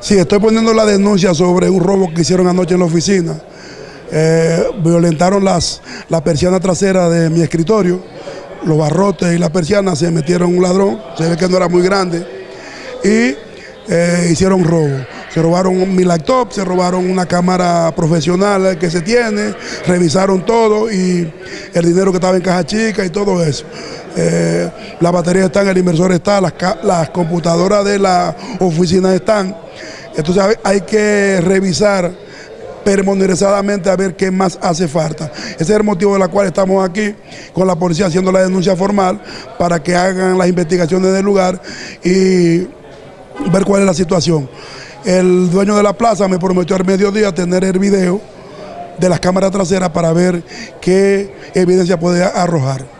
Sí, estoy poniendo la denuncia sobre un robo que hicieron anoche en la oficina. Eh, violentaron las, la persiana trasera de mi escritorio, los barrotes y la persiana, se metieron un ladrón, se ve que no era muy grande, y eh, hicieron robo. Se robaron mi laptop, se robaron una cámara profesional que se tiene, revisaron todo y el dinero que estaba en caja chica y todo eso. Eh, la batería está, el inversor está, las, las computadoras de la oficina están. Entonces hay que revisar permonerizadamente a ver qué más hace falta. Ese es el motivo de la cual estamos aquí con la policía haciendo la denuncia formal para que hagan las investigaciones del lugar y ver cuál es la situación. El dueño de la plaza me prometió al mediodía tener el video de las cámaras traseras para ver qué evidencia puede arrojar.